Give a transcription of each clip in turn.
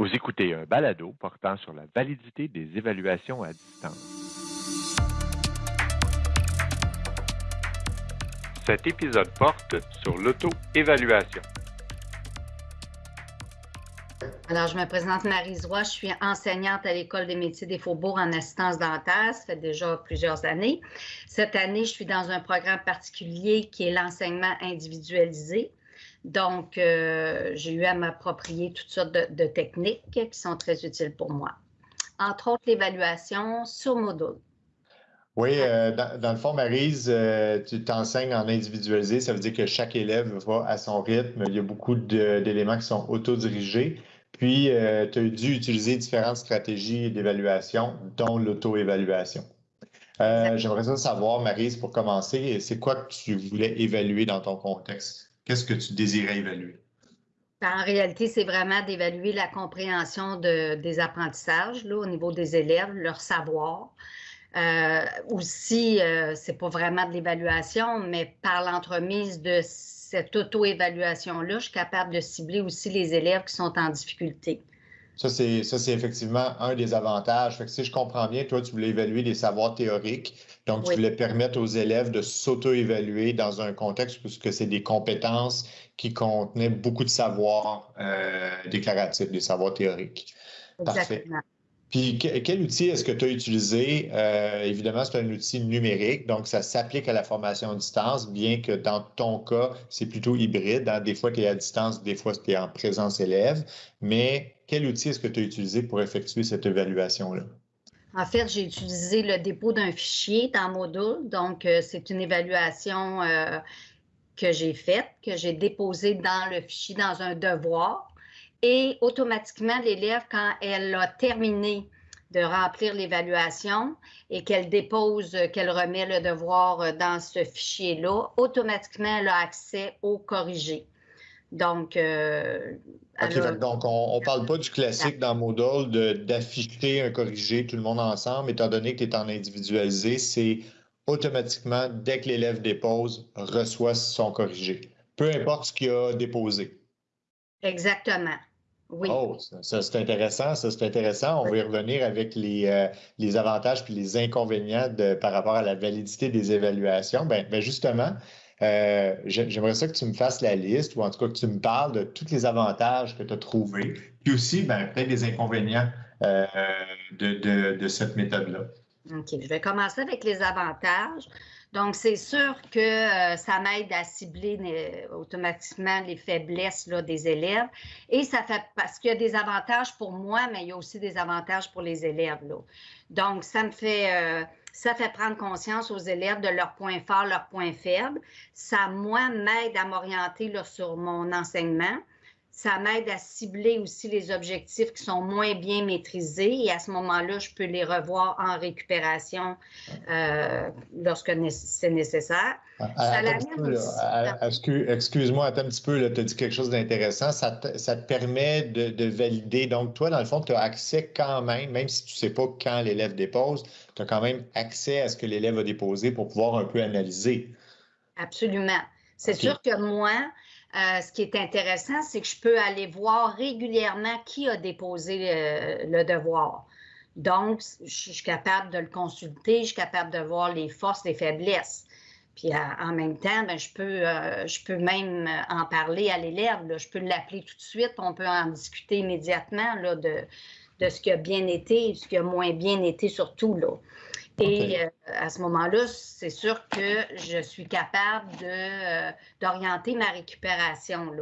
Vous écoutez un balado portant sur la validité des évaluations à distance. Cet épisode porte sur l'auto-évaluation. Alors, je me présente Marie Roy, je suis enseignante à l'École des métiers des faubourgs en assistance dentaire. Ça fait déjà plusieurs années. Cette année, je suis dans un programme particulier qui est l'enseignement individualisé. Donc, euh, j'ai eu à m'approprier toutes sortes de, techniques qui sont très utiles pour moi. Entre autres, l'évaluation sur module. Oui, euh, dans, le fond, Marise, euh, tu t'enseignes en individualisé. Ça veut dire que chaque élève va à son rythme. Il y a beaucoup d'éléments qui sont autodirigés. Puis, tu as dû utiliser différentes stratégies d'évaluation, dont l'auto-évaluation. J'aimerais savoir, Marise, pour commencer, c'est quoi que tu voulais évaluer dans ton contexte? Qu'est-ce que tu désirais évaluer? Ben, en réalité, c'est vraiment d'évaluer la compréhension des apprentissages là, au niveau des élèves, leur savoir. Euh, aussi, euh, c'est pas vraiment de l'évaluation, mais par l'entremise de cette auto-évaluation-là, je suis capable de cibler aussi les élèves qui sont en difficulté. Ça, c'est, ça, c'est effectivement un des avantages. Fait que si je comprends bien, toi, tu voulais évaluer les savoirs théoriques. Donc, tu voulais permettre aux élèves de s'auto-évaluer dans un contexte puisque c'est des compétences qui contenaient beaucoup de savoirs euh, déclaratifs, des savoirs théoriques. Parfait. Puis, quel outil est-ce que tu as utilisé? Euh, évidemment, c'est un outil numérique, donc ça s'applique à la formation à distance, bien que dans ton cas, c'est plutôt hybride. Hein. Des fois, tu es à distance, des fois, tu es en présence élève. Mais quel outil est-ce que tu as utilisé pour effectuer cette évaluation-là? En fait, j'ai utilisé le dépôt d'un fichier dans Module. Donc, euh, c'est une évaluation euh, que j'ai faite, que j'ai déposée dans le fichier dans un devoir. Et automatiquement, l'élève, quand elle a terminé de remplir l'évaluation et qu'elle dépose, qu'elle remet le devoir dans ce fichier-là, automatiquement, elle a accès au corrigé. Donc, euh, donc on ne parle pas du classique dans Moodle d'afficher un corrigé tout le monde ensemble, étant donné que tu es en individualisé, c'est automatiquement, dès que l'élève dépose, reçoit son corrigé, peu importe ce qu'il a déposé. Exactement. Oui. Oh, ça, c'est intéressant, ça c'est intéressant. On va y revenir avec les, euh, les avantages puis les inconvénients de, par rapport à la validité des évaluations. Bien, ben justement, euh, j'aimerais ça que tu me fasses la liste ou en tout cas que tu me parles de tous les avantages que tu as trouvés, puis aussi ben, peut-être des inconvénients euh, de, cette méthode-là. OK, je vais commencer avec les avantages. Donc, c'est sûr que euh, ça m'aide à cibler automatiquement les faiblesses là, des élèves. Et ça fait parce qu'il y a des avantages pour moi, mais il y a aussi des avantages pour les élèves. Là. Donc, ça me fait ça fait prendre conscience aux élèves de leurs points forts, leurs points faibles. Ça, moi, m'aide à m'orienter sur mon enseignement. Ça m'aide à cibler aussi les objectifs qui sont moins bien maîtrisés et à ce moment-là, je peux les revoir en récupération euh, lorsque c'est nécessaire. Excuse-moi, attends un petit peu, tu as dit quelque chose d'intéressant. Ça, te permet de, valider. Donc, toi, dans le fond, tu as accès quand même, même si tu ne sais pas quand l'élève dépose, tu as quand même accès à ce que l'élève a déposé pour pouvoir un peu analyser. Absolument. C'est sûr que moi, euh, ce qui est intéressant, c'est que je peux aller voir régulièrement qui a déposé euh, le devoir. Donc, je suis capable de le consulter, je suis capable de voir les forces, les faiblesses. Puis en même temps, ben, je, peux, euh, je peux même en parler à l'élève. Je peux l'appeler tout de suite. On peut en discuter immédiatement là, de, de ce qui a bien été ce qui a moins bien été surtout. Là. Et euh, à ce moment-là, c'est sûr que je suis capable euh, d'orienter ma récupération,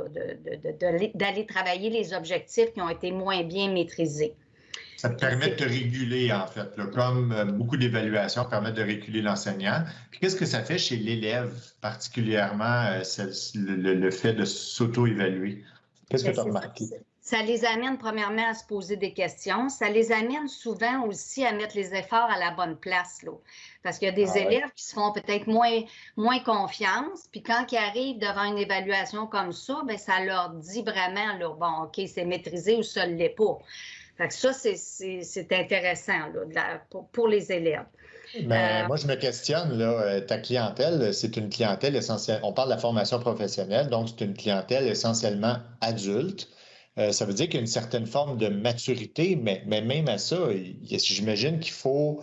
d'aller travailler les objectifs qui ont été moins bien maîtrisés. Ça te permet de te réguler, en fait, comme euh, beaucoup d'évaluations permettent de réguler l'enseignant. Puis qu'est-ce que ça fait chez l'élève, particulièrement le, fait de s'auto-évaluer? Qu'est-ce que ben, tu as remarqué? Ça les amène premièrement à se poser des questions. Ça les amène souvent aussi à mettre les efforts à la bonne place. Là. Parce qu'il y a des ah élèves qui se font peut-être moins, moins confiance. Puis quand ils arrivent devant une évaluation comme ça, bien, ça leur dit vraiment, là, bon, OK, c'est maîtrisé ou ça ne l'est pas. Fait que ça, c'est intéressant là, pour, les élèves. Mais euh, moi, je me questionne, là, euh, ta clientèle, c'est une clientèle essentielle. On parle de la formation professionnelle, donc c'est une clientèle essentiellement adulte. Euh, ça veut dire qu'il y a une certaine forme de maturité, mais, même à ça, j'imagine qu'il faut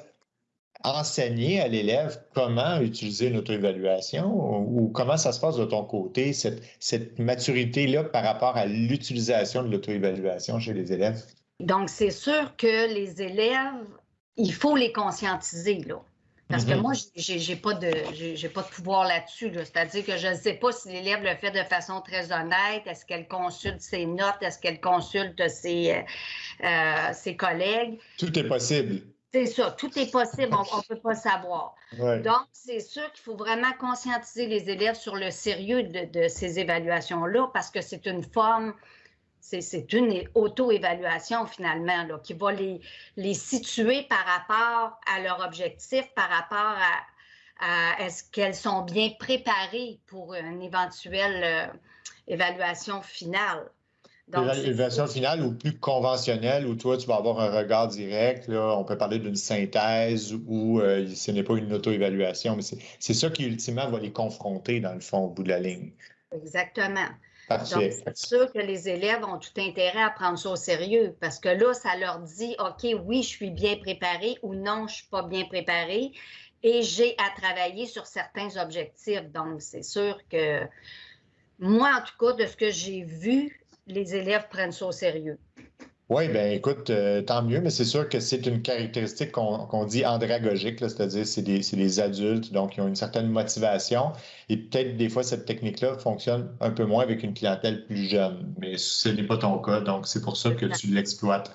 enseigner à l'élève comment utiliser une auto-évaluation ou comment ça se passe de ton côté, cette, cette maturité-là par rapport à l'utilisation de l'auto-évaluation chez les élèves? Donc, c'est sûr que les élèves, il faut les conscientiser, là. Parce que mm-hmm. moi, je n'ai pas, de, pas de pouvoir là-dessus. C'est-à-dire que je ne sais pas si l'élève le fait de façon très honnête. Est-ce qu'elle consulte ses notes? Est-ce qu'elle consulte ses, euh, euh, ses collègues? Tout est possible. C'est ça, tout est possible, on ne peut pas savoir. Donc, c'est sûr qu'il faut vraiment conscientiser les élèves sur le sérieux de, ces évaluations-là parce que c'est une forme, c'est une auto-évaluation finalement là, qui va les, les situer par rapport à leur objectif, par rapport à, est-ce qu'elles sont bien préparées pour une éventuelle euh, évaluation finale. L'évaluation finale ou plus conventionnelle, où toi, tu vas avoir un regard direct. Là, on peut parler d'une synthèse ou euh, ce n'est pas une auto-évaluation, mais c'est ça qui, ultimement, va les confronter, dans le fond, au bout de la ligne. Exactement. Parfait. c'est sûr que les élèves ont tout intérêt à prendre ça au sérieux parce que là, ça leur dit, OK, oui, je suis bien préparé ou non, je ne suis pas bien préparé et j'ai à travailler sur certains objectifs. Donc, c'est sûr que moi, en tout cas, de ce que j'ai vu, les élèves prennent ça au sérieux. Oui, bien écoute, euh, tant mieux, mais c'est sûr que c'est une caractéristique qu'on dit andragogique, c'est-à-dire c'est des, des, adultes, donc ils ont une certaine motivation. Et peut-être des fois, cette technique-là fonctionne un peu moins avec une clientèle plus jeune, mais ce n'est pas ton cas, donc c'est pour ça que tu l'exploites.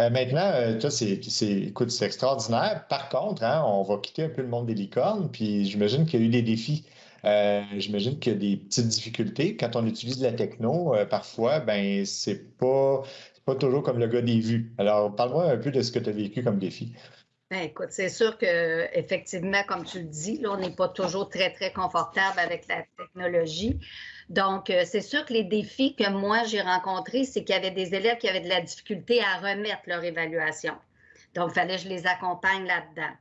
Euh, maintenant, euh, toi, c'est, écoute, c'est extraordinaire. Par contre, hein, on va quitter un peu le monde des licornes, puis j'imagine qu'il y a eu des défis. Euh, j'imagine qu'il y a des petites difficultés. Quand on utilise la techno, euh, parfois, ben c'est pas, pas toujours comme le gars des vues. Alors, parle-moi un peu de ce que tu as vécu comme défi. Ben, écoute, c'est sûr que effectivement, comme tu le dis, là, on n'est pas toujours très, très confortable avec la technologie. Donc, euh, c'est sûr que les défis que moi j'ai rencontrés, c'est qu'il y avait des élèves qui avaient de la difficulté à remettre leur évaluation. Donc, il fallait que je les accompagne là-dedans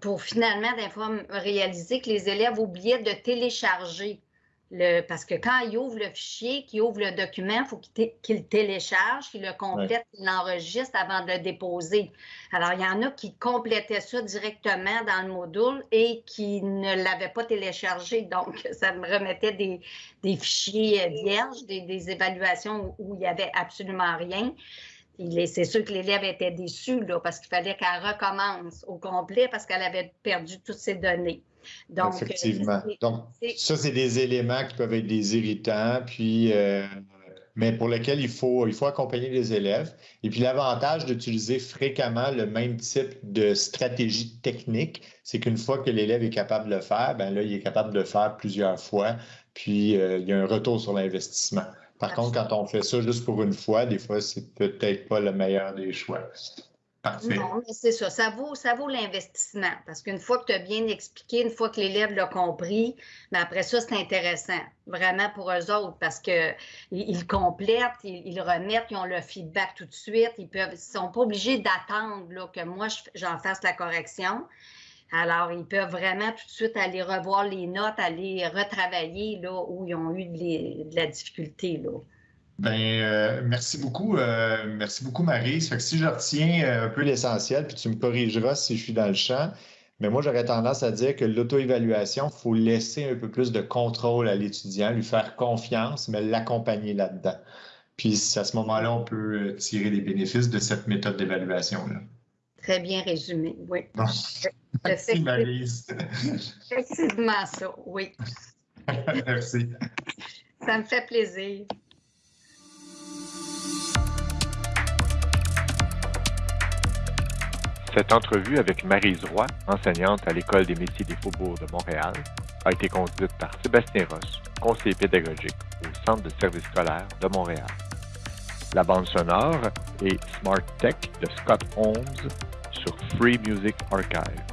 pour, finalement, des fois, réaliser que les élèves oubliaient de télécharger. Le, parce que quand ils ouvrent le fichier, qu'ils ouvrent le document, il faut qu'ils le téléchargent, qu'ils le complètent, qu'ils l'enregistrent avant de le déposer. Alors, il y en a qui complétaient ça directement dans le module et qui ne l'avaient pas téléchargé. Donc, ça me remettait des, fichiers vierges, des, des, évaluations où il n'y avait absolument rien c'est sûr que l'élève était déçu là, parce qu'il fallait qu'elle recommence au complet parce qu'elle avait perdu toutes ses données. Donc, Effectivement. Donc, ça, c'est des éléments qui peuvent être des irritants, puis, euh, mais pour lesquels il faut, il faut accompagner les élèves. Et puis, l'avantage d'utiliser fréquemment le même type de stratégie technique, c'est qu'une fois que l'élève est capable de le faire, ben là, il est capable de le faire plusieurs fois, puis euh, il y a un retour sur l'investissement. Par contre, quand on fait ça juste pour une fois, des fois, c'est peut-être pas le meilleur des choix. Parfait. Non, mais c'est ça. Ça vaut, ça vaut l'investissement. Parce qu'une fois que tu as bien expliqué, une fois que l'élève l'a compris, mais après ça, c'est intéressant. Vraiment pour eux autres, parce qu'ils ils complètent, ils, remettent, ils ont le feedback tout de suite. Ils ne sont pas obligés d'attendre que moi, j'en fasse la correction. Alors, ils peuvent vraiment tout de suite aller revoir les notes, aller retravailler là où ils ont eu de, la difficulté. Là. Bien, euh, merci beaucoup. Euh, merci beaucoup, Marie. Ça fait que si je retiens euh, un peu l'essentiel, puis tu me corrigeras si je suis dans le champ, mais moi, j'aurais tendance à dire que l'auto-évaluation, il faut laisser un peu plus de contrôle à l'étudiant, lui faire confiance, mais l'accompagner là-dedans. Puis à ce moment-là, on peut tirer des bénéfices de cette méthode d'évaluation-là. Très bien résumé, oui. Merci, Marise. Effectivement, ça, oui. Merci. Ça me fait plaisir. Cette entrevue avec Marise Roy, enseignante à l'École des métiers des faubourgs de Montréal, a été conduite par Sébastien Ross, conseiller pédagogique au Centre de services scolaires de Montréal. La bande sonore est Smart Tech de Scott Holmes sur Free Music Archive.